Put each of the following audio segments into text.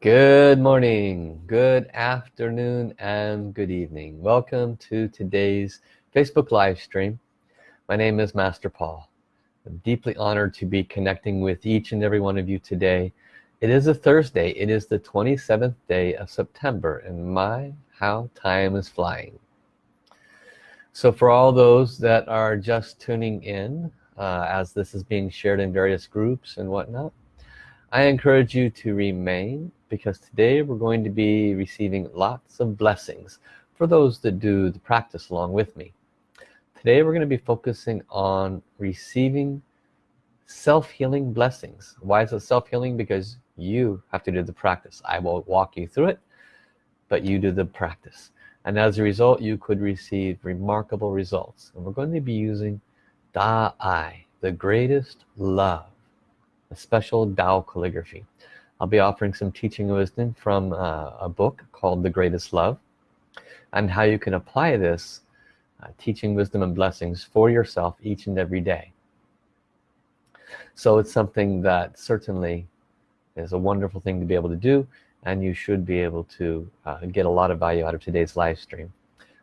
Good morning, good afternoon, and good evening. Welcome to today's Facebook live stream. My name is Master Paul. I'm deeply honored to be connecting with each and every one of you today. It is a Thursday. It is the 27th day of September and my, how time is flying. So for all those that are just tuning in, uh, as this is being shared in various groups and whatnot, I encourage you to remain because today we're going to be receiving lots of blessings for those that do the practice along with me. Today we're going to be focusing on receiving self-healing blessings. Why is it self-healing? Because you have to do the practice. I will walk you through it but you do the practice. And as a result you could receive remarkable results. And we're going to be using Da I the greatest love special Tao calligraphy. I'll be offering some teaching wisdom from uh, a book called The Greatest Love. And how you can apply this uh, teaching wisdom and blessings for yourself each and every day. So it's something that certainly is a wonderful thing to be able to do and you should be able to uh, get a lot of value out of today's live stream.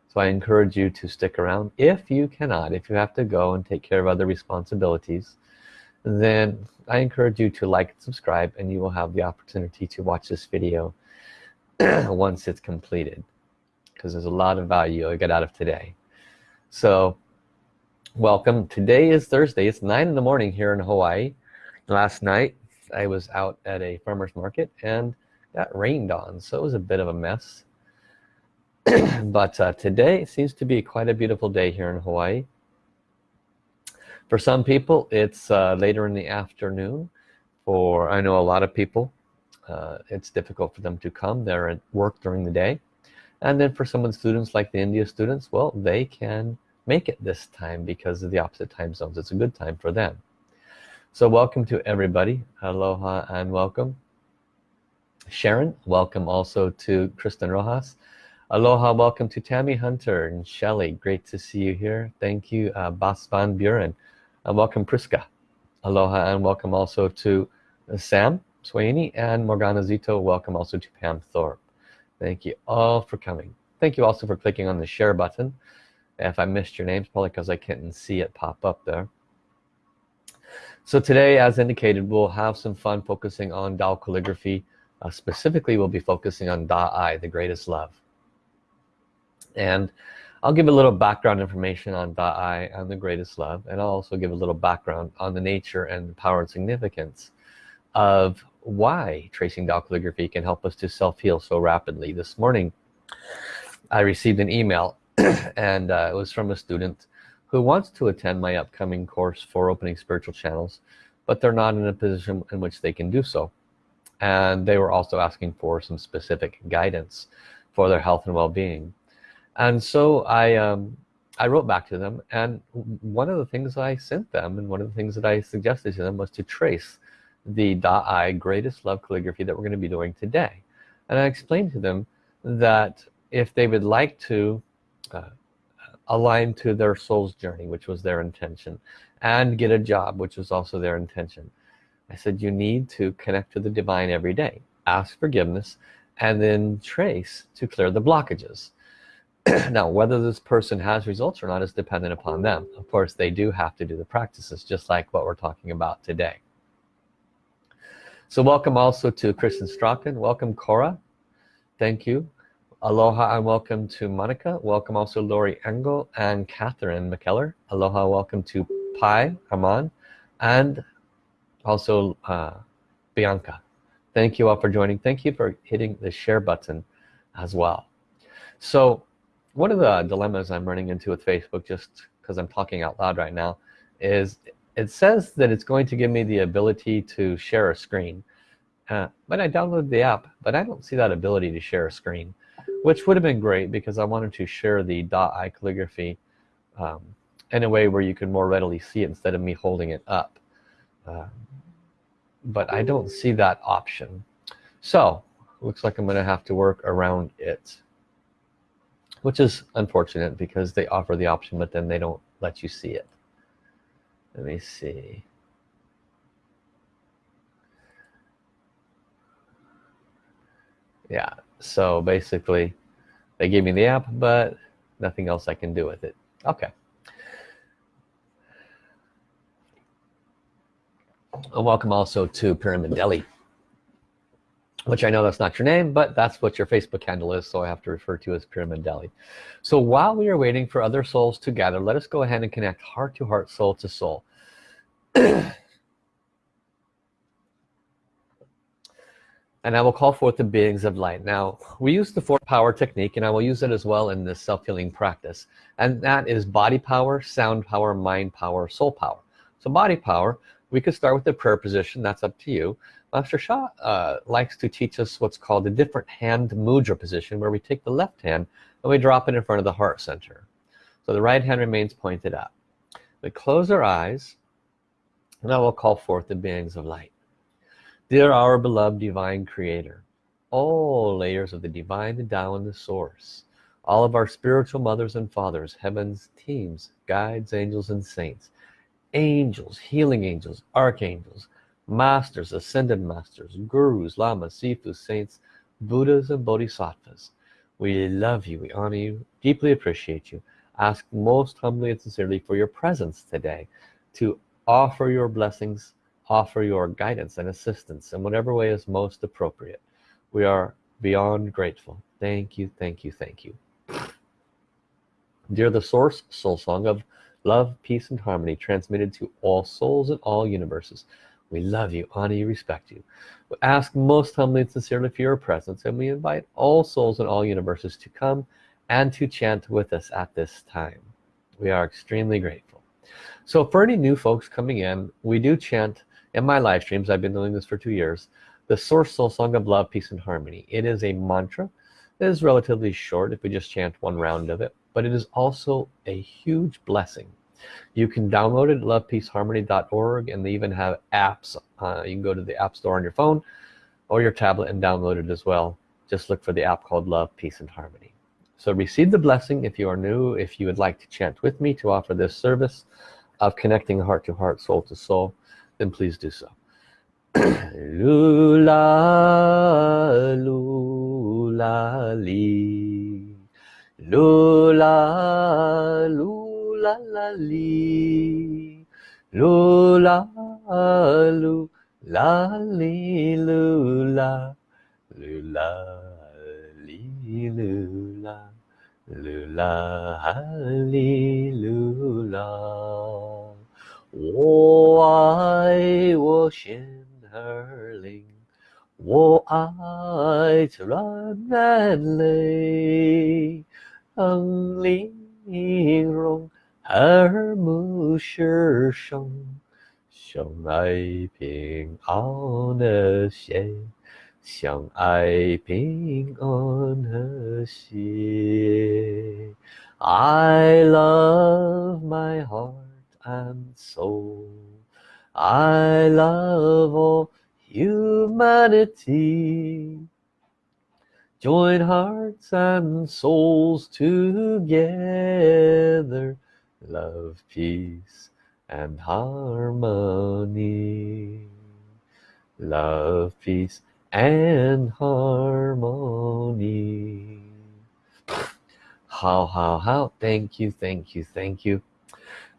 So I encourage you to stick around if you cannot if you have to go and take care of other responsibilities then I encourage you to like and subscribe and you will have the opportunity to watch this video once it's completed because there's a lot of value I get out of today. So welcome. Today is Thursday. It's nine in the morning here in Hawaii. Last night I was out at a farmer's market and got rained on so it was a bit of a mess. But uh, today seems to be quite a beautiful day here in Hawaii for some people it's uh, later in the afternoon. For I know a lot of people uh, it's difficult for them to come. They're at work during the day. And then for some of the students like the India students well they can make it this time because of the opposite time zones. It's a good time for them. So welcome to everybody. Aloha and welcome. Sharon welcome also to Kristen Rojas. Aloha welcome to Tammy Hunter and Shelly. Great to see you here. Thank you uh, Bas van Buren and welcome Priska. Aloha and welcome also to uh, Sam Sweeney and Morgana Zito. Welcome also to Pam Thorpe. Thank you all for coming. Thank you also for clicking on the share button. If I missed your names probably because I can't see it pop up there. So today as indicated we'll have some fun focusing on Dao calligraphy. Uh, specifically we'll be focusing on Da I the greatest love and I'll give a little background information on Da'ai and the greatest love and I'll also give a little background on the nature and power and significance of why tracing Tao calligraphy can help us to self-heal so rapidly. This morning I received an email and uh, it was from a student who wants to attend my upcoming course for opening spiritual channels but they're not in a position in which they can do so. And they were also asking for some specific guidance for their health and well-being and so I um, I wrote back to them and one of the things I sent them and one of the things that I suggested to them was to trace the Da-I greatest love calligraphy that we're going to be doing today. And I explained to them that if they would like to uh, align to their soul's journey which was their intention and get a job which was also their intention I said you need to connect to the divine every day. Ask forgiveness and then trace to clear the blockages now whether this person has results or not is dependent upon them. Of course they do have to do the practices just like what we're talking about today. So welcome also to Kristen Strachan. Welcome Cora. Thank you. Aloha and welcome to Monica. Welcome also Lori Engel and Catherine McKellar. Aloha welcome to Pi Haman and also uh, Bianca. Thank you all for joining. Thank you for hitting the share button as well. So one of the dilemmas I'm running into with Facebook just because I'm talking out loud right now is it says that it's going to give me the ability to share a screen. Uh, but I downloaded the app but I don't see that ability to share a screen which would have been great because I wanted to share the .i calligraphy um, in a way where you could more readily see it instead of me holding it up. Uh, but I don't see that option. So looks like I'm gonna have to work around it which is unfortunate because they offer the option but then they don't let you see it. Let me see. Yeah so basically they gave me the app but nothing else I can do with it. Okay. And welcome also to Pyramid Deli which I know that's not your name but that's what your Facebook handle is so I have to refer to as Pyramid Deli. So while we are waiting for other souls to gather let us go ahead and connect heart to heart soul to soul. And I will call forth the beings of light. Now we use the four power technique and I will use it as well in this self-healing practice and that is body power sound power mind power soul power. So body power we could start with the prayer position. That's up to you. Master Sha uh, likes to teach us what's called a different hand mudra position where we take the left hand and we drop it in front of the heart center. So the right hand remains pointed up. We close our eyes and I will call forth the beings of light. Dear our beloved divine creator, all layers of the divine, the Tao and the source, all of our spiritual mothers and fathers, heavens, teams, guides, angels and saints, angels, healing angels, archangels, masters, ascended masters, gurus, lamas, sifus, saints, buddhas and bodhisattvas. We love you, we honor you, deeply appreciate you. Ask most humbly and sincerely for your presence today to offer your blessings offer your guidance and assistance in whatever way is most appropriate we are beyond grateful thank you thank you thank you dear the source soul song of love peace and harmony transmitted to all souls in all universes. We love you honor you respect you. We ask most humbly and sincerely for your presence and we invite all souls in all universes to come and to chant with us at this time. We are extremely grateful. So for any new folks coming in we do chant in my live streams. I've been doing this for two years. The source soul song of love peace and harmony. It is a mantra. It is relatively short if we just chant one round of it but it is also a huge blessing you can download it lovepeaceharmony.org and they even have apps uh, you can go to the app store on your phone or your tablet and download it as well. Just look for the app called love peace and harmony. So receive the blessing if you are new if you would like to chant with me to offer this service of connecting heart to heart soul to soul then please do so. Lula lula li. Lula lula 啦啦哩，噜啦噜啦哩噜啦，噜啦哩噜啦，噜啦哈哩噜啦。我爱我鲜儿灵，我爱咱那里泪耳目是生，相爱平安和谐，相爱平安和谐。I love my heart and soul I love all humanity join hearts and souls together love peace and harmony. Love peace and harmony. How how how? Thank you thank you thank you.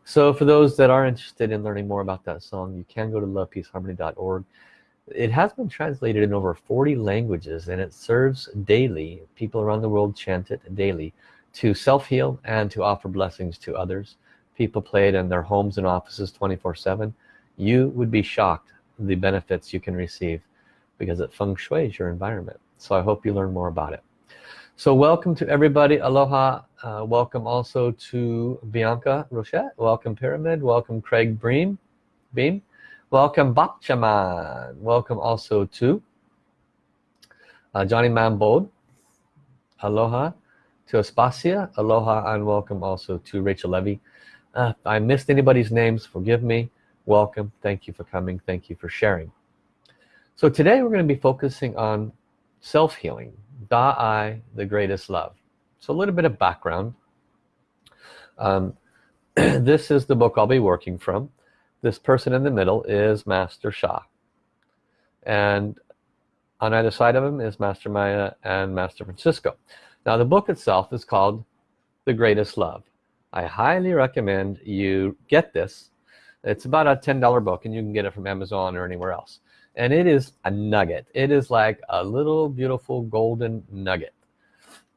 So for those that are interested in learning more about that song you can go to lovepeaceharmony.org it has been translated in over 40 languages and it serves daily. People around the world chant it daily to self-heal and to offer blessings to others. People played in their homes and offices 24 7 you would be shocked the benefits you can receive because it feng shui's your environment. So I hope you learn more about it. So welcome to everybody. Aloha. Uh, welcome also to Bianca Rochette. Welcome Pyramid. Welcome Craig Bream. Beam. Welcome Bapchaman welcome also to uh, Johnny Mambold. Aloha to Aspasia. Aloha and welcome also to Rachel Levy. Uh, I missed anybody's names. Forgive me. Welcome. Thank you for coming. Thank you for sharing. So today we're going to be focusing on self-healing. Da-I, the greatest love. So a little bit of background. Um, this is the book I'll be working from. This person in the middle is Master Sha. And on either side of him is Master Maya and Master Francisco now the book itself is called the greatest love. I highly recommend you get this. It's about a $10 book and you can get it from Amazon or anywhere else. And it is a nugget. It is like a little beautiful golden nugget.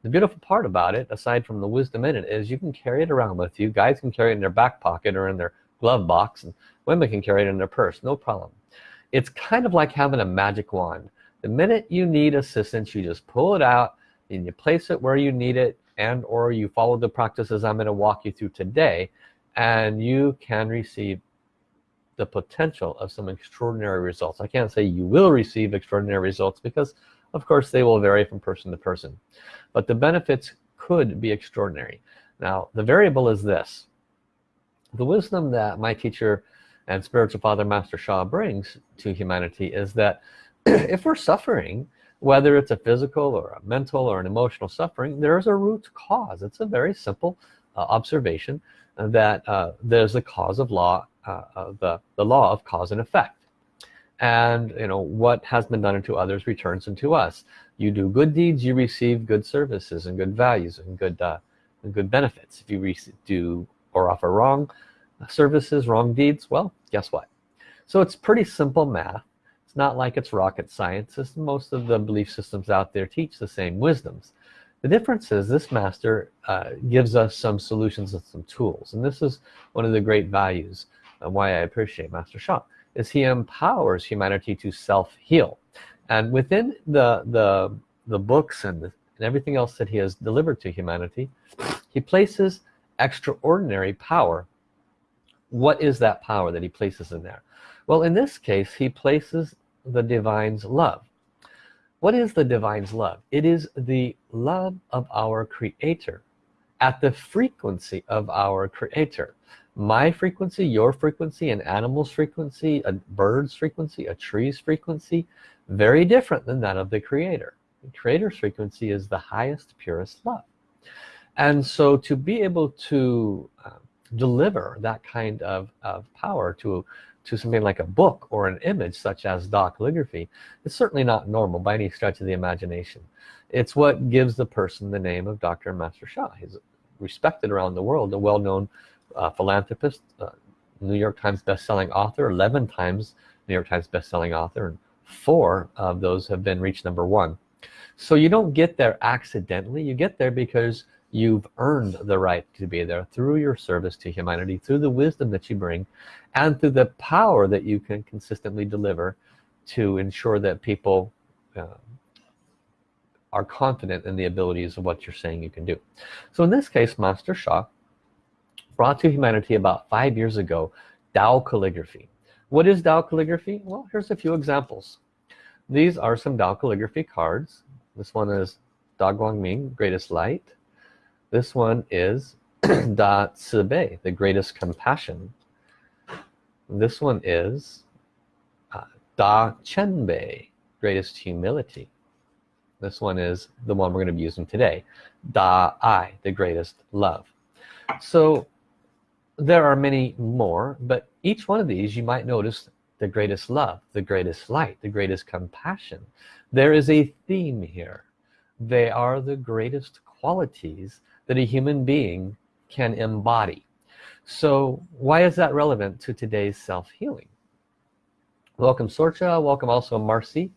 The beautiful part about it aside from the wisdom in it is you can carry it around with you. Guys can carry it in their back pocket or in their glove box and women can carry it in their purse. No problem. It's kind of like having a magic wand. The minute you need assistance you just pull it out and you place it where you need it and or you follow the practices I'm going to walk you through today and you can receive the potential of some extraordinary results. I can't say you will receive extraordinary results because of course they will vary from person to person but the benefits could be extraordinary. Now the variable is this. The wisdom that my teacher and spiritual father master Sha brings to humanity is that if we're suffering whether it's a physical or a mental or an emotional suffering there's a root cause. It's a very simple uh, observation that uh, there's a cause of law uh, of the, the law of cause and effect. And you know what has been done unto others returns unto us. You do good deeds you receive good services and good values and good uh, and good benefits. If you do or offer wrong services wrong deeds well guess what? So it's pretty simple math it's not like it's rocket science most of the belief systems out there teach the same wisdoms. The difference is this master uh, gives us some solutions and some tools. And this is one of the great values and why I appreciate Master Sha is he empowers humanity to self-heal. And within the the the books and, and everything else that he has delivered to humanity he places extraordinary power. What is that power that he places in there? Well in this case he places the divine's love. What is the divine's love? It is the love of our creator at the frequency of our creator. My frequency your frequency an animal's frequency a bird's frequency a tree's frequency very different than that of the creator. The creator's frequency is the highest purest love. And so to be able to uh, deliver that kind of, of power to to something like a book or an image such as Da calligraphy it's certainly not normal by any stretch of the imagination. It's what gives the person the name of Dr. Master Sha he's respected around the world a well-known uh, philanthropist uh, New York Times best-selling author 11 times New York Times best-selling author and four of those have been reached number one. So you don't get there accidentally. You get there because you've earned the right to be there through your service to humanity through the wisdom that you bring and through the power that you can consistently deliver to ensure that people uh, are confident in the abilities of what you're saying you can do. So in this case Master Sha brought to humanity about five years ago Tao calligraphy. What is Tao calligraphy? Well here's a few examples. These are some Tao calligraphy cards. This one is Da Guangming greatest light this one is Da Bei, the greatest compassion. This one is uh, Da Bei, greatest humility. This one is the one we're going to be using today. Da I, the greatest love. So there are many more, but each one of these you might notice the greatest love, the greatest light, the greatest compassion. There is a theme here. They are the greatest qualities that a human being can embody. So why is that relevant to today's self-healing? Welcome Sorcha. Welcome also Marcy.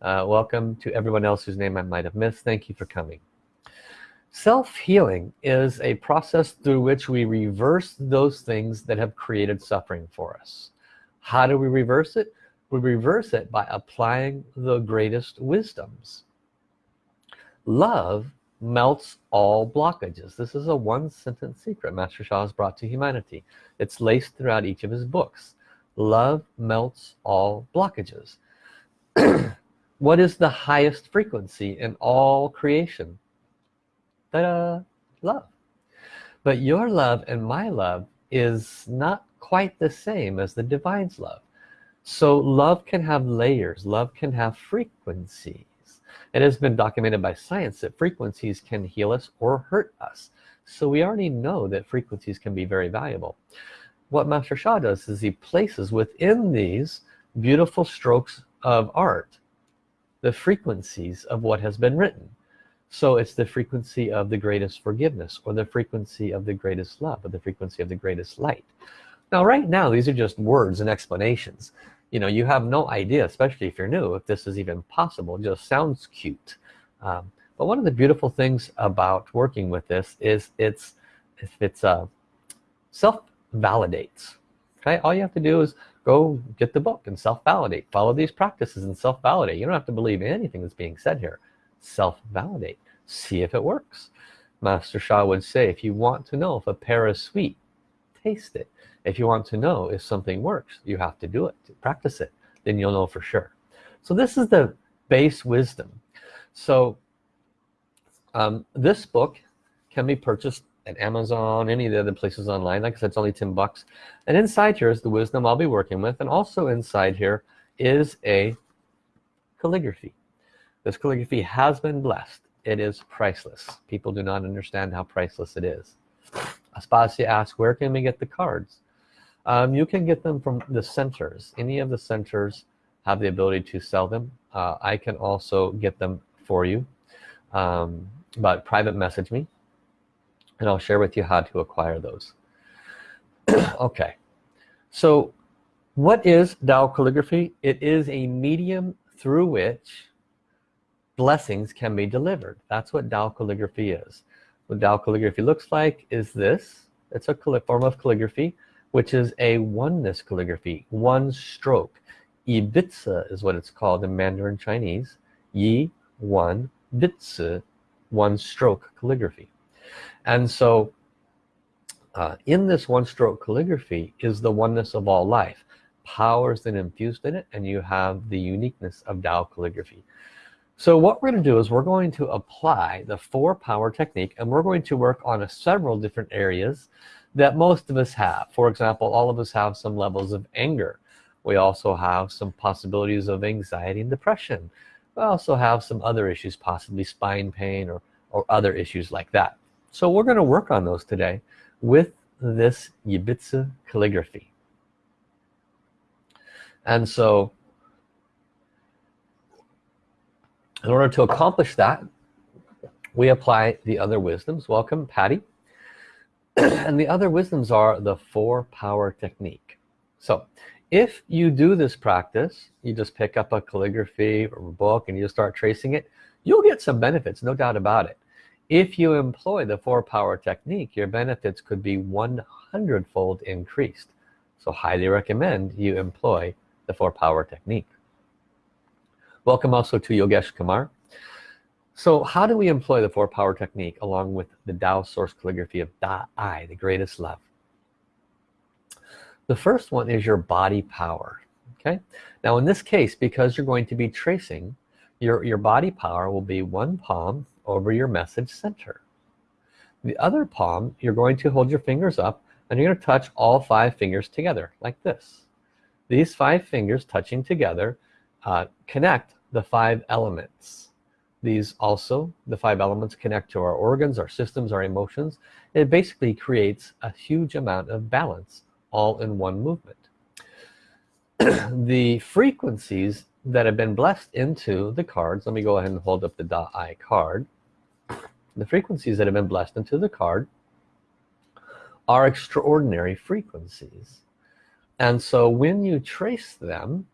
Uh, welcome to everyone else whose name I might have missed. Thank you for coming. Self-healing is a process through which we reverse those things that have created suffering for us. How do we reverse it? We reverse it by applying the greatest wisdoms. Love melts all blockages. This is a one sentence secret Master Sha has brought to humanity. It's laced throughout each of his books. Love melts all blockages. What is the highest frequency in all creation? Ta-da! love. But your love and my love is not quite the same as the divine's love. So love can have layers. Love can have frequency it has been documented by science that frequencies can heal us or hurt us. So we already know that frequencies can be very valuable. What Master Sha does is he places within these beautiful strokes of art the frequencies of what has been written. So it's the frequency of the greatest forgiveness or the frequency of the greatest love or the frequency of the greatest light. Now right now these are just words and explanations you know you have no idea especially if you're new if this is even possible. It just sounds cute. Um, but one of the beautiful things about working with this is it's if it's uh, self validates okay? All you have to do is go get the book and self-validate. Follow these practices and self-validate. You don't have to believe anything that's being said here. Self-validate. See if it works. Master Sha would say if you want to know if a pear is sweet taste it. If you want to know if something works you have to do it practice it then you'll know for sure. So this is the base wisdom. So um, this book can be purchased at Amazon any of the other places online. Like I said it's only 10 bucks. And inside here is the wisdom I'll be working with. And also inside here is a calligraphy. This calligraphy has been blessed. It is priceless. People do not understand how priceless it is Aspasia asks where can we get the cards? Um, you can get them from the centers. Any of the centers have the ability to sell them. Uh, I can also get them for you. Um, but private message me and I'll share with you how to acquire those. Okay. So what is Tao calligraphy? It is a medium through which blessings can be delivered. That's what Tao calligraphy is what Tao calligraphy looks like is this. It's a form of calligraphy which is a oneness calligraphy one stroke. Yi Bi Zi is what it's called in Mandarin Chinese. Yi one. Bi Zi one stroke calligraphy. And so uh, in this one stroke calligraphy is the oneness of all life. Powers that infused in it and you have the uniqueness of Tao calligraphy so what we're going to do is we're going to apply the four power technique and we're going to work on several different areas that most of us have. For example all of us have some levels of anger. We also have some possibilities of anxiety and depression. We also have some other issues possibly spine pain or or other issues like that. So we're going to work on those today with this Yi Bi Zi calligraphy. And so in order to accomplish that we apply the other wisdoms. Welcome Patty. And the other wisdoms are the four power technique. So if you do this practice you just pick up a calligraphy or a book and you start tracing it you'll get some benefits no doubt about it. If you employ the four power technique your benefits could be 100 fold increased. So highly recommend you employ the four power technique welcome also to Yogesh Kumar. So how do we employ the four power technique along with the Tao source calligraphy of Da I the greatest love? The first one is your body power okay? Now in this case because you're going to be tracing your your body power will be one palm over your message center. The other palm you're going to hold your fingers up and you're going to touch all five fingers together like this. These five fingers touching together uh, connect the five elements. These also the five elements connect to our organs our systems our emotions. It basically creates a huge amount of balance all in one movement. The frequencies that have been blessed into the cards let me go ahead and hold up the dot I card. The frequencies that have been blessed into the card are extraordinary frequencies. And so when you trace them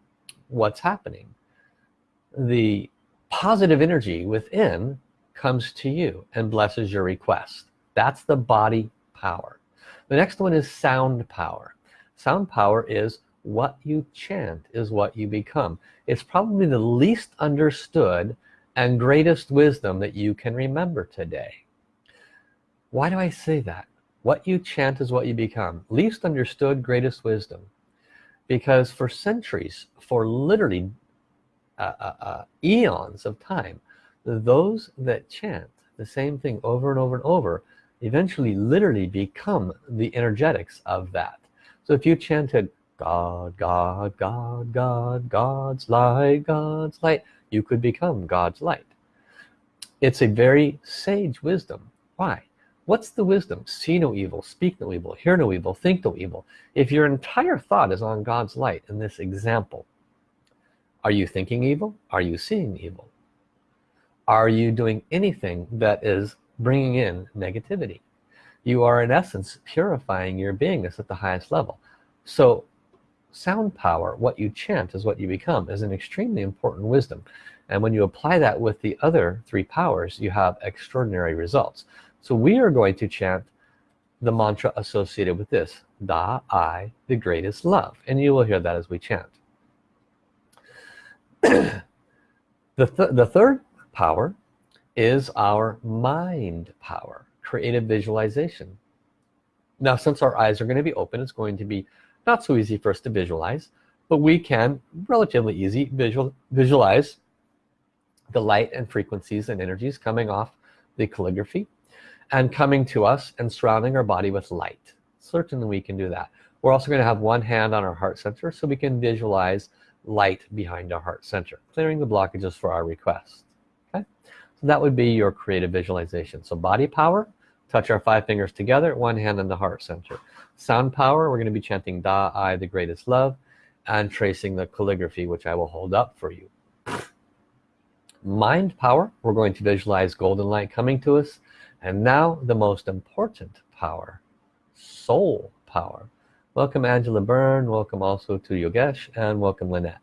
what's happening. The positive energy within comes to you and blesses your request. That's the body power. The next one is sound power. Sound power is what you chant is what you become. It's probably the least understood and greatest wisdom that you can remember today. Why do I say that? What you chant is what you become. Least understood greatest wisdom because for centuries for literally uh, uh, uh, eons of time those that chant the same thing over and over and over eventually literally become the energetics of that. So if you chanted God God God God God's light God's light you could become God's light. It's a very sage wisdom. Why what's the wisdom? See no evil speak no evil hear no evil think no evil. If your entire thought is on God's light in this example are you thinking evil? Are you seeing evil? Are you doing anything that is bringing in negativity? You are in essence purifying your beingness at the highest level. So sound power what you chant is what you become is an extremely important wisdom. And when you apply that with the other three powers you have extraordinary results so we are going to chant the mantra associated with this Da I the greatest love. And you will hear that as we chant. The, th the third power is our mind power creative visualization. Now since our eyes are going to be open it's going to be not so easy for us to visualize but we can relatively easy visual visualize the light and frequencies and energies coming off the calligraphy and coming to us and surrounding our body with light. Certainly we can do that. We're also going to have one hand on our heart center so we can visualize light behind our heart center clearing the blockages for our request okay? So that would be your creative visualization. So body power touch our five fingers together one hand on the heart center. Sound power we're going to be chanting Da I the greatest love and tracing the calligraphy which I will hold up for you. Mind power we're going to visualize golden light coming to us and now the most important power soul power. Welcome Angela Byrne. Welcome also to Yogesh and welcome Lynette.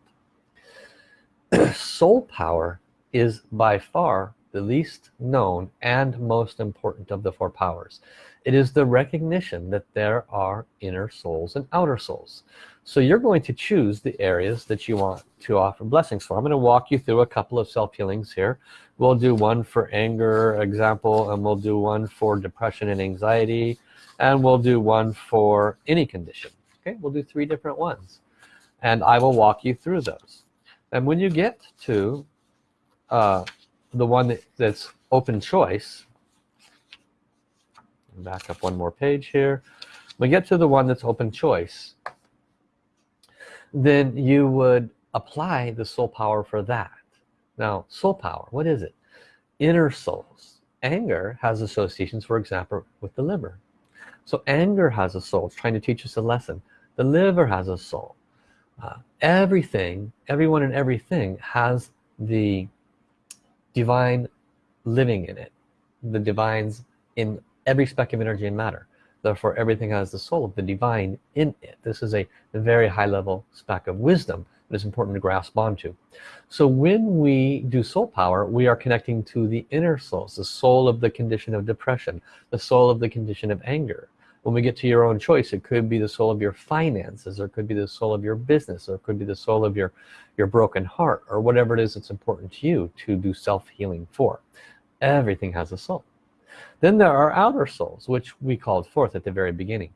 Soul power is by far the least known and most important of the four powers. It is the recognition that there are inner souls and outer souls. So you're going to choose the areas that you want to offer blessings for. I'm going to walk you through a couple of self-healings here. We'll do one for anger example and we'll do one for depression and anxiety and we'll do one for any condition. Okay we'll do three different ones and I will walk you through those. And when you get to uh, the one that, that's open choice. Back up one more page here. We get to the one that's open choice. Then you would apply the soul power for that. Now soul power what is it? Inner souls. Anger has associations for example with the liver. So anger has a soul. It's trying to teach us a lesson. The liver has a soul. Uh, everything everyone and everything has the divine living in it. The divines in every speck of energy and matter. Therefore everything has the soul of the divine in it. This is a very high level speck of wisdom that is important to grasp onto. So when we do soul power we are connecting to the inner souls the soul of the condition of depression the soul of the condition of anger when we get to your own choice it could be the soul of your finances or it could be the soul of your business or it could be the soul of your your broken heart or whatever it is that's important to you to do self-healing for. Everything has a soul. Then there are outer souls which we called forth at the very beginning.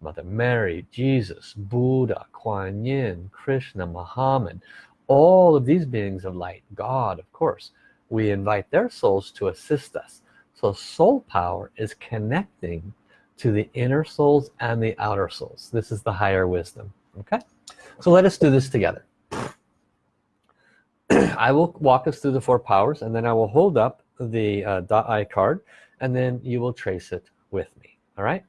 Mother Mary Jesus Buddha Kuan Yin Krishna Muhammad. All of these beings of light God of course we invite their souls to assist us. So soul power is connecting to the inner souls and the outer souls. This is the higher wisdom okay? So let us do this together. I will walk us through the four powers and then I will hold up the uh, I card and then you will trace it with me all right?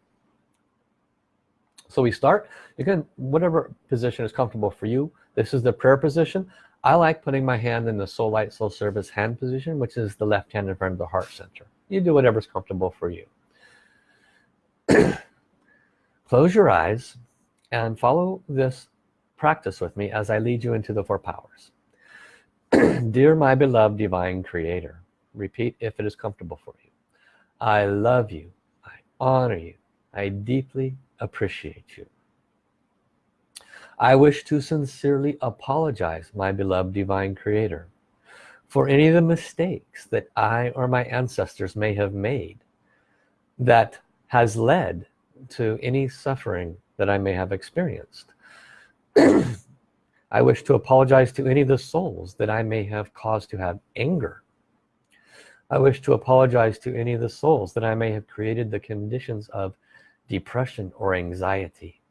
So we start. You can whatever position is comfortable for you this is the prayer position. I like putting my hand in the soul light soul service hand position which is the left hand in front of the heart center. You do whatever's comfortable for you close your eyes and follow this practice with me as I lead you into the four powers. Dear my beloved divine creator repeat if it is comfortable for you. I love you. I honor you. I deeply appreciate you. I wish to sincerely apologize my beloved divine creator for any of the mistakes that I or my ancestors may have made that has led to any suffering that I may have experienced. I wish to apologize to any of the souls that I may have caused to have anger. I wish to apologize to any of the souls that I may have created the conditions of depression or anxiety.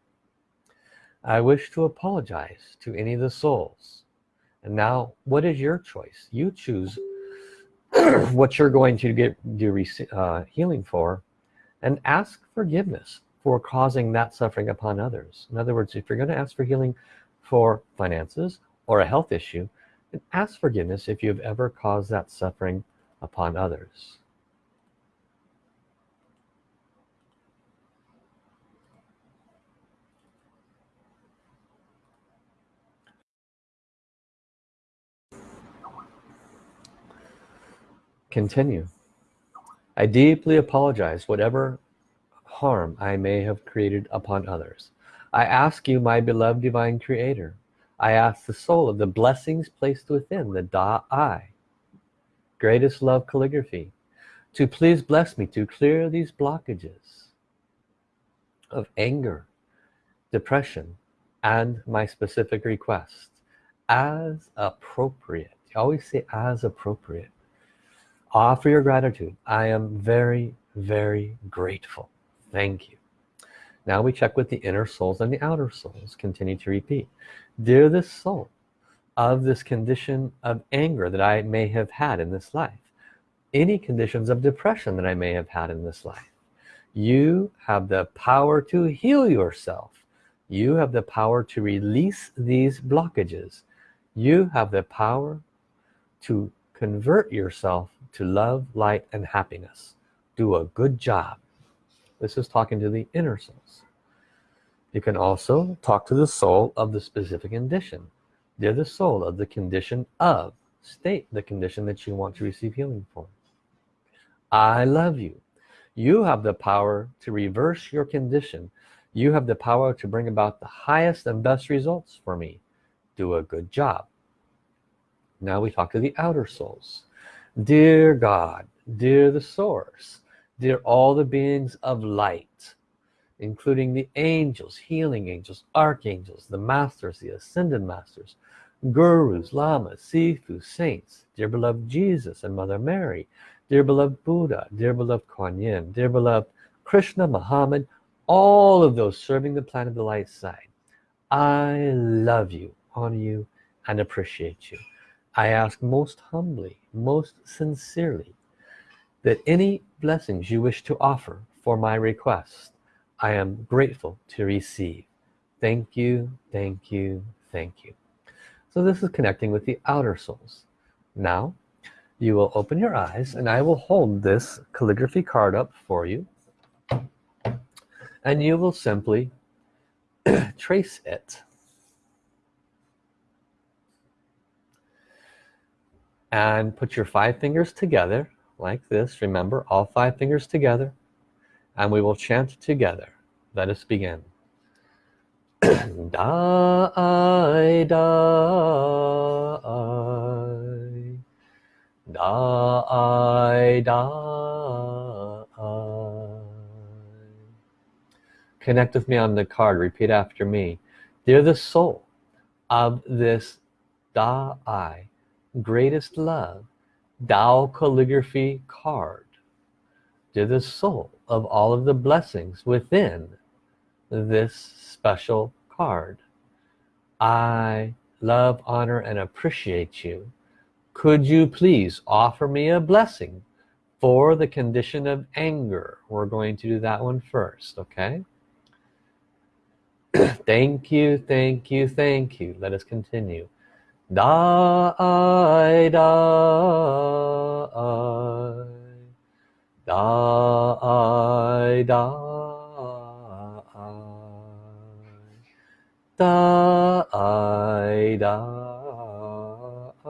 I wish to apologize to any of the souls. And now what is your choice? You choose what you're going to get do uh, healing for and ask forgiveness for causing that suffering upon others. In other words if you're going to ask for healing for finances or a health issue ask forgiveness if you have ever caused that suffering upon others. Continue I deeply apologize whatever harm I may have created upon others. I ask you my beloved divine creator. I ask the soul of the blessings placed within the Da-I greatest love calligraphy to please bless me to clear these blockages of anger depression and my specific request as appropriate. You always say as appropriate offer your gratitude. I am very very grateful. Thank you. Now we check with the inner souls and the outer souls. Continue to repeat. Dear this soul of this condition of anger that I may have had in this life any conditions of depression that I may have had in this life you have the power to heal yourself. You have the power to release these blockages. You have the power to convert yourself to love light and happiness. Do a good job. This is talking to the inner souls you can also talk to the soul of the specific condition. They're the soul of the condition of state the condition that you want to receive healing for. I love you. You have the power to reverse your condition. You have the power to bring about the highest and best results for me. Do a good job now we talk to the outer souls. Dear God dear the source dear all the beings of light including the angels healing angels archangels the masters the ascended masters gurus lamas sifu saints dear beloved Jesus and Mother Mary dear beloved Buddha dear beloved Kuan Yin dear beloved Krishna Muhammad all of those serving the planet of the light side. I love you honor you and appreciate you I ask most humbly most sincerely that any blessings you wish to offer for my request I am grateful to receive. Thank you thank you thank you. So this is connecting with the outer souls. Now you will open your eyes and I will hold this calligraphy card up for you. And you will simply trace it and put your five fingers together like this. Remember all five fingers together and we will chant together. Let us begin. Da I da I. Da I da connect with me on the card. Repeat after me. They're the soul of this da I greatest love Tao calligraphy card. To the soul of all of the blessings within this special card. I love honor and appreciate you. Could you please offer me a blessing for the condition of anger? We're going to do that one first okay? Thank you thank you thank you. Let us continue da I da I da I da I da I da I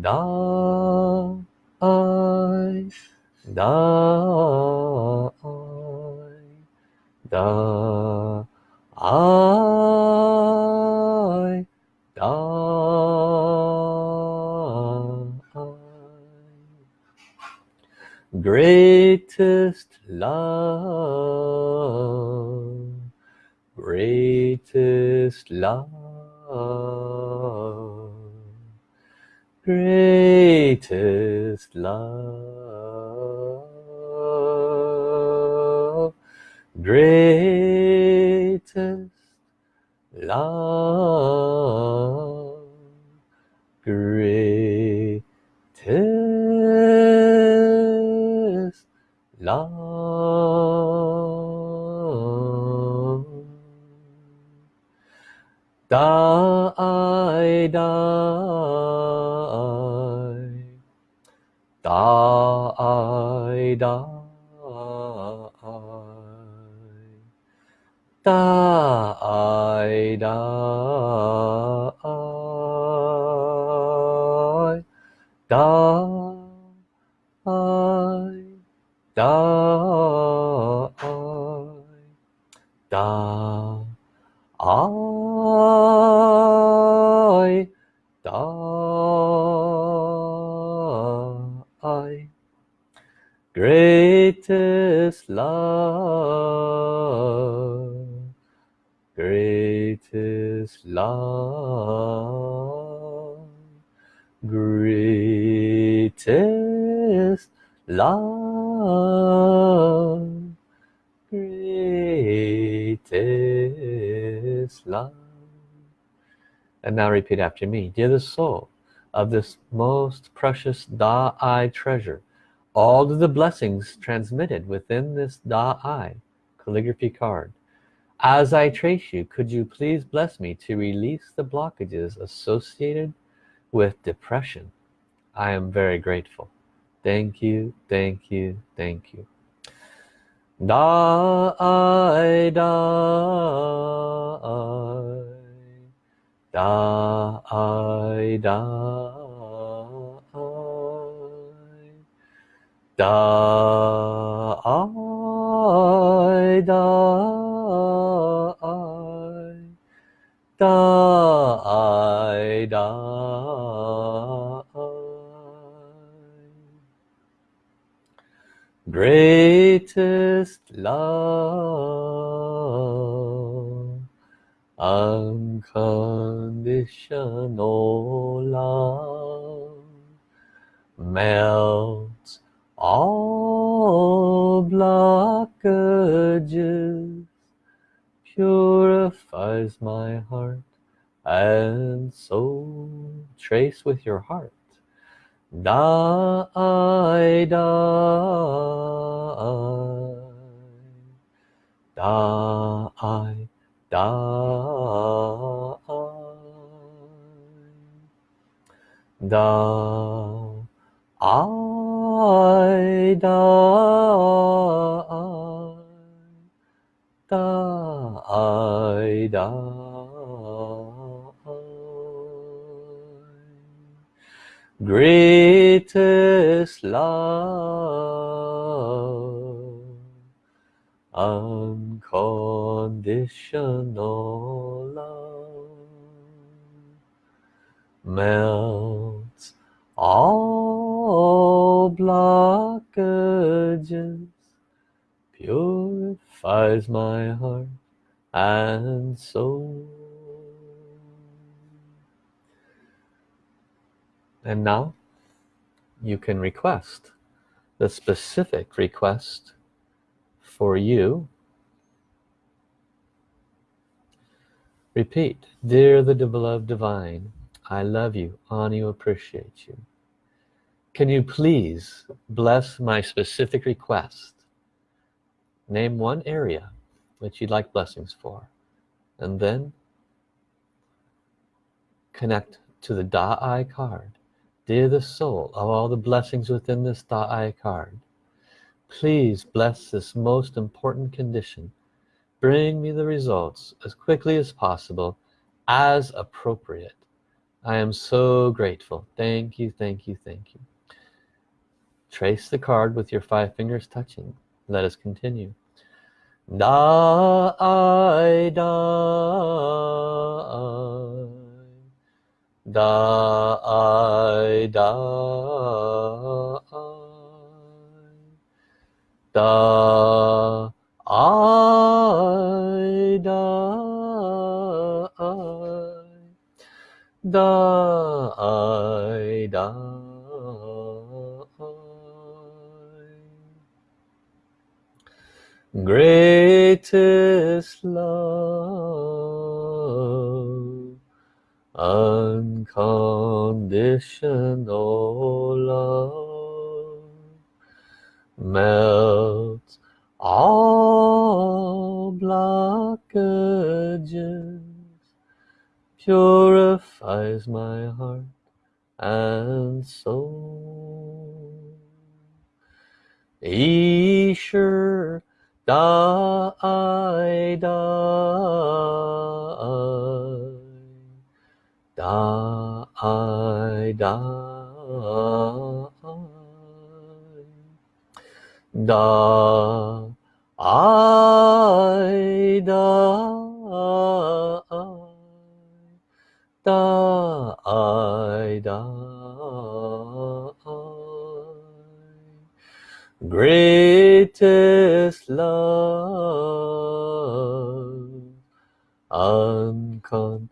da I da I da I greatest love. Greatest love. Greatest love. Greatest love love ta ai da ta ai da ta ai da ta and now repeat after me. Dear the soul of this most precious Da Ai treasure all of the blessings transmitted within this Da Ai calligraphy card. As I trace you could you please bless me to release the blockages associated with depression? I am very grateful. Thank you thank you thank you. Da I da I da I da I. Da I da I. Da I da I. Greatest love unconditional love melts all blockages purifies my heart and soul. Trace with your heart. Da I da da I da da I da da I da greatest love unconditional love melts all blockages purifies my heart and soul. And now you can request the specific request for you. Repeat dear the beloved divine I love you honor you appreciate you can you please bless my specific request? Name one area which you'd like blessings for and then connect to the Da Ai card. Dear the soul of all the blessings within this Da Ai card please bless this most important condition. Bring me the results as quickly as possible as appropriate. I am so grateful. Thank you thank you thank you trace the card with your five fingers touching. Let us continue. Da I da I da I da I da I da I da greatest love unconditional love melts all blockages purifies my heart and soul. 一 die, I die, die, I die, die, I die, die. Greatest love unconditional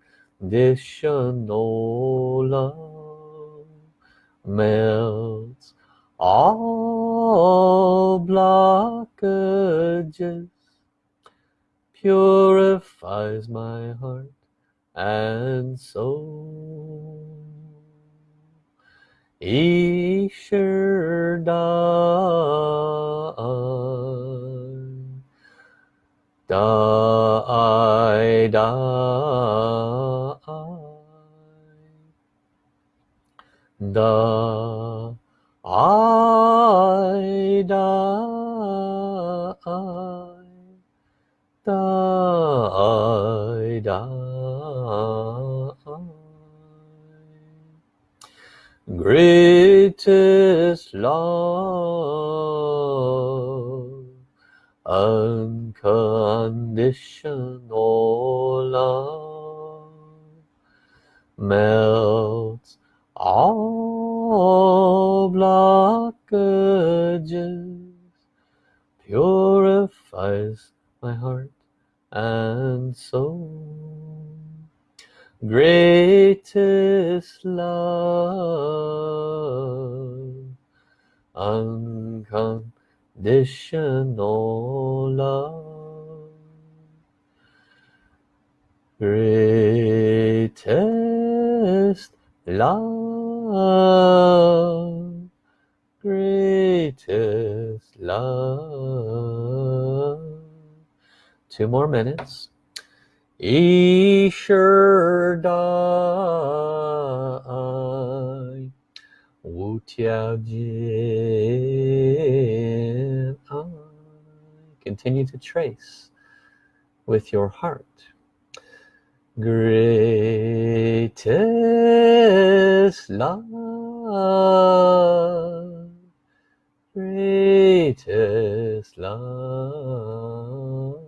greatest love unconditional love. Greatest love greatest love. Two more minutes Isher Dai Wu Tiao Jin Continue to trace with your heart. Greatest love, greatest love.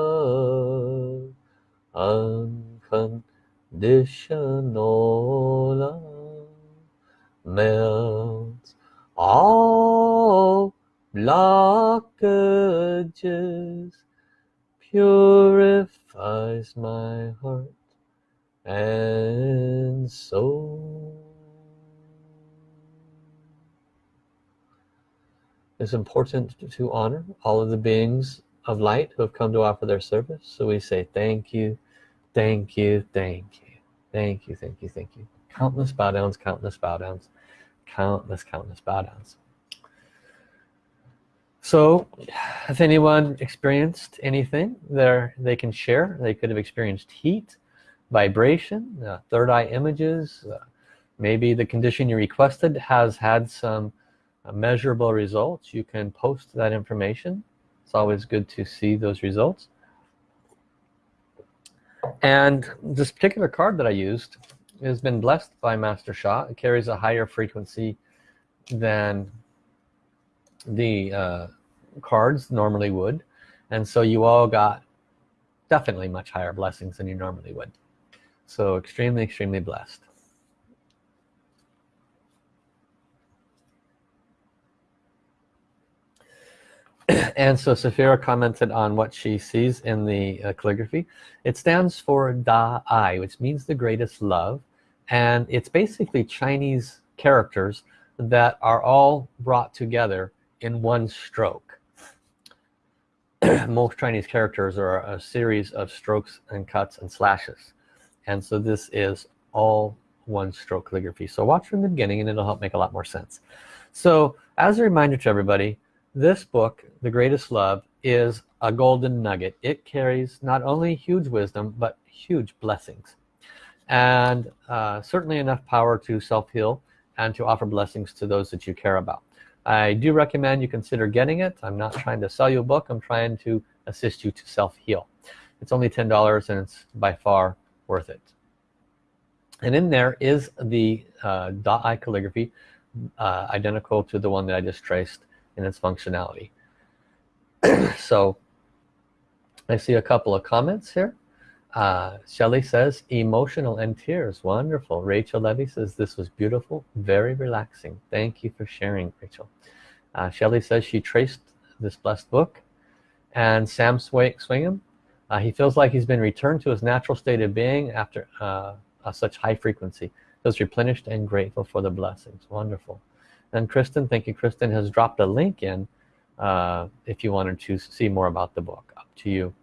unconditional love. Melts all blockages purifies my heart and soul. It's important to honor all of the beings of light who have come to offer their service. So we say thank you thank you thank you thank you thank you thank you. Countless bow downs countless bow downs countless countless bow downs. So if anyone experienced anything there they can share they could have experienced heat vibration uh, third eye images uh, maybe the condition you requested has had some uh, measurable results. You can post that information it's always good to see those results. And this particular card that I used has been blessed by Master Sha. It carries a higher frequency than the uh, cards normally would. And so you all got definitely much higher blessings than you normally would. So extremely extremely blessed and so Safira commented on what she sees in the uh, calligraphy. It stands for Da Ai which means the greatest love. And it's basically Chinese characters that are all brought together in one stroke. Most Chinese characters are a series of strokes and cuts and slashes. And so this is all one stroke calligraphy. So watch from the beginning and it'll help make a lot more sense. So as a reminder to everybody this book the greatest love is a golden nugget. It carries not only huge wisdom but huge blessings. And uh, certainly enough power to self-heal and to offer blessings to those that you care about. I do recommend you consider getting it. I'm not trying to sell you a book. I'm trying to assist you to self-heal. It's only ten dollars and it's by far worth it. And in there is the uh, Da Ai calligraphy uh, identical to the one that I just traced in its functionality. So I see a couple of comments here. Uh, Shelly says emotional and tears wonderful. Rachel Levy says this was beautiful very relaxing. Thank you for sharing Rachel. Uh, Shelly says she traced this blessed book. And Sam Swingham uh, he feels like he's been returned to his natural state of being after uh, such high frequency. Feels replenished and grateful for the blessings. Wonderful and Kristen thank you. Kristen has dropped a link in uh, if you wanted to see more about the book. Up to you.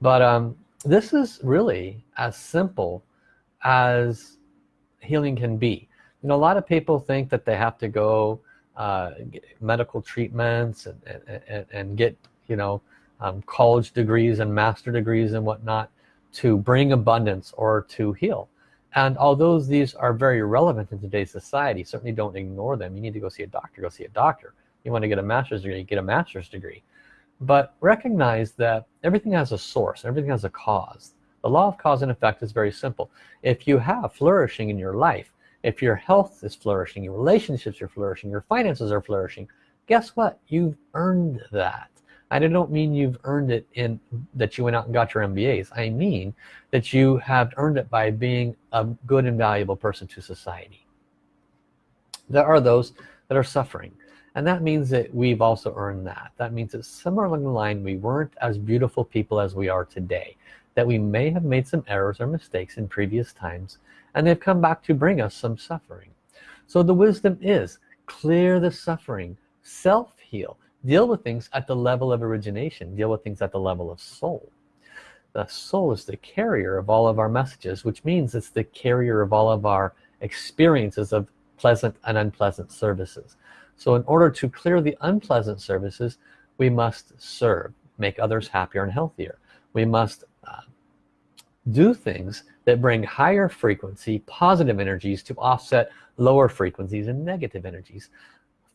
But um, this is really as simple as healing can be. You know a lot of people think that they have to go uh, medical treatments and, and, and, get you know um, college degrees and master degrees and whatnot to bring abundance or to heal and although these are very relevant in today's society certainly don't ignore them. You need to go see a doctor go see a doctor. You want to get a master's degree get a master's degree. But recognize that everything has a source everything has a cause. The law of cause and effect is very simple. If you have flourishing in your life if your health is flourishing your relationships are flourishing your finances are flourishing guess what? You've earned that I don't mean you've earned it in that you went out and got your MBAs I mean that you have earned it by being a good and valuable person to society. There are those that are suffering and that means that we've also earned that. That means that somewhere along the line we weren't as beautiful people as we are today that we may have made some errors or mistakes in previous times and they've come back to bring us some suffering. So the wisdom is clear the suffering self-heal deal with things at the level of origination. Deal with things at the level of soul. The soul is the carrier of all of our messages which means it's the carrier of all of our experiences of pleasant and unpleasant services. So in order to clear the unpleasant services we must serve make others happier and healthier. We must uh, do things that bring higher frequency positive energies to offset lower frequencies and negative energies.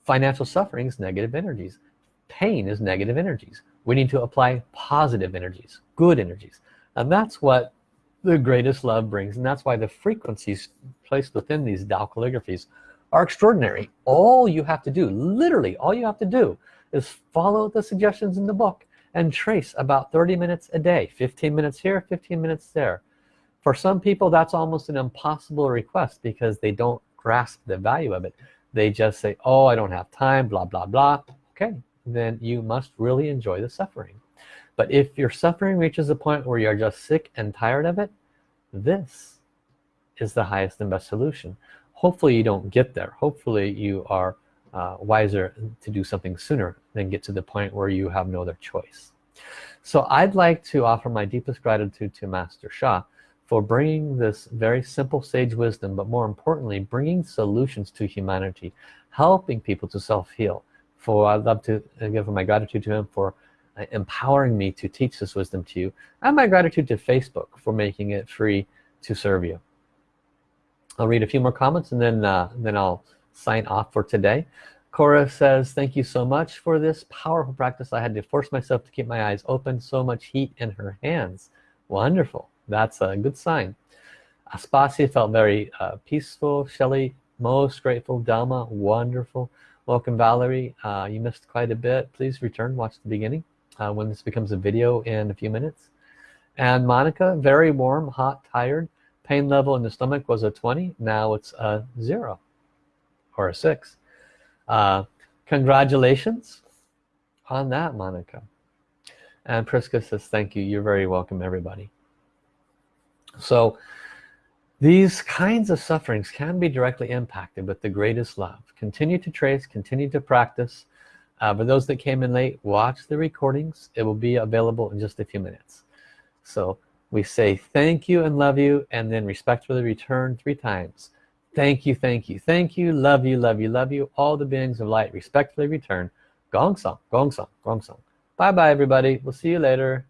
Financial suffering is negative energies pain is negative energies. We need to apply positive energies good energies. And that's what the greatest love brings and that's why the frequencies placed within these Tao calligraphies are extraordinary. All you have to do literally all you have to do is follow the suggestions in the book and trace about 30 minutes a day 15 minutes here 15 minutes there. For some people that's almost an impossible request because they don't grasp the value of it. They just say oh I don't have time blah blah blah. Okay then you must really enjoy the suffering. But if your suffering reaches a point where you're just sick and tired of it this is the highest and best solution. Hopefully you don't get there. Hopefully you are uh, wiser to do something sooner than get to the point where you have no other choice. So I'd like to offer my deepest gratitude to Master Sha for bringing this very simple sage wisdom but more importantly bringing solutions to humanity helping people to self-heal for I'd love to give my gratitude to him for uh, empowering me to teach this wisdom to you and my gratitude to Facebook for making it free to serve you. I'll read a few more comments and then uh, then I'll sign off for today. Cora says thank you so much for this powerful practice. I had to force myself to keep my eyes open so much heat in her hands. Wonderful. That's a good sign. Aspasia felt very uh, peaceful. Shelly most grateful. Delma wonderful welcome Valerie. Uh, you missed quite a bit. Please return watch the beginning uh, when this becomes a video in a few minutes. And Monica very warm hot tired. Pain level in the stomach was a 20 now it's a zero or a six. Uh, congratulations on that Monica. And Priska says thank you. You're very welcome everybody. So these kinds of sufferings can be directly impacted with the greatest love. Continue to trace continue to practice. Uh, for those that came in late watch the recordings. It will be available in just a few minutes. So we say thank you and love you and then respectfully return three times. Thank you thank you thank you love you love you love you. All the beings of light respectfully return. Gong song gong song gong song. Bye bye everybody. We'll see you later